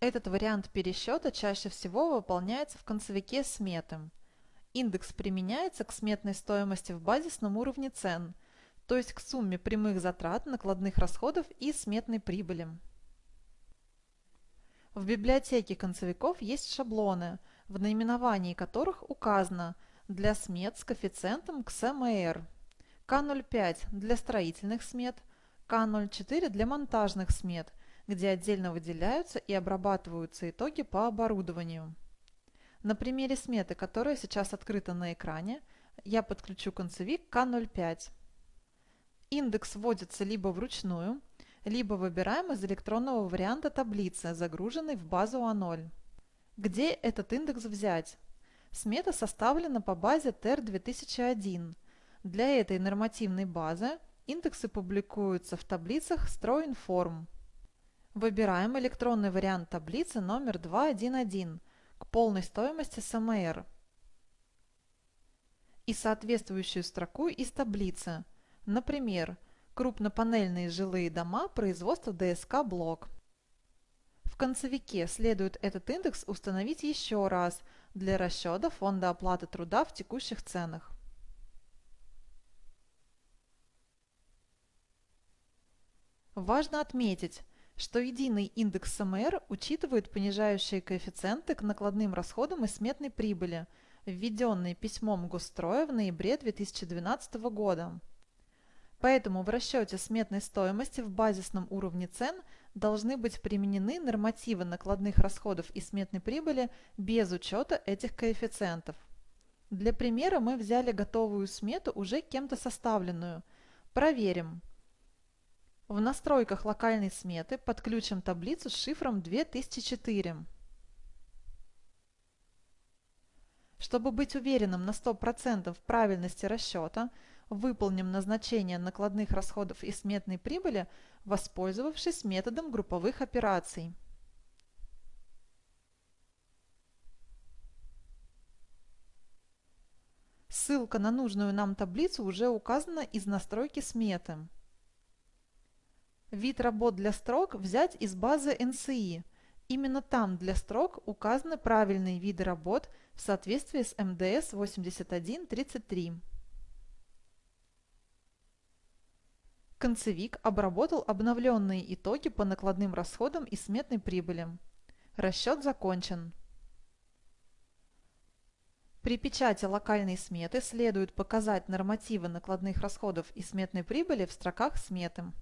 Этот вариант пересчета чаще всего выполняется в концевике сметы. Индекс применяется к сметной стоимости в базисном уровне цен, то есть к сумме прямых затрат, накладных расходов и сметной прибыли. В библиотеке концевиков есть шаблоны, в наименовании которых указано для смет с коэффициентом к СМР, К05 для строительных смет, К04 для монтажных смет, где отдельно выделяются и обрабатываются итоги по оборудованию. На примере сметы, которая сейчас открыта на экране, я подключу концевик К05. Индекс вводится либо вручную, либо выбираем из электронного варианта таблицы, загруженной в базу А0. Где этот индекс взять? Смета составлена по базе TER 2001. Для этой нормативной базы индексы публикуются в таблицах StrowInform. Выбираем электронный вариант таблицы номер 211 к полной стоимости СМР и соответствующую строку из таблицы, например, крупнопанельные жилые дома производства ДСК «Блок». В концевике следует этот индекс установить еще раз для расчета фонда оплаты труда в текущих ценах. Важно отметить, что единый индекс СМР учитывает понижающие коэффициенты к накладным расходам и сметной прибыли, введенные письмом Госстроя в ноябре 2012 года. Поэтому в расчете сметной стоимости в базисном уровне цен должны быть применены нормативы накладных расходов и сметной прибыли без учета этих коэффициентов. Для примера мы взяли готовую смету, уже кем-то составленную. Проверим. В настройках локальной сметы подключим таблицу с шифром 2004. Чтобы быть уверенным на 100% в правильности расчета, выполним назначение накладных расходов и сметной прибыли, воспользовавшись методом групповых операций. Ссылка на нужную нам таблицу уже указана из настройки сметы. Вид работ для строк взять из базы NCI. Именно там для строк указаны правильные виды работ в соответствии с МДС 8133. Концевик обработал обновленные итоги по накладным расходам и сметной прибыли. Расчет закончен. При печати локальной сметы следует показать нормативы накладных расходов и сметной прибыли в строках сметы.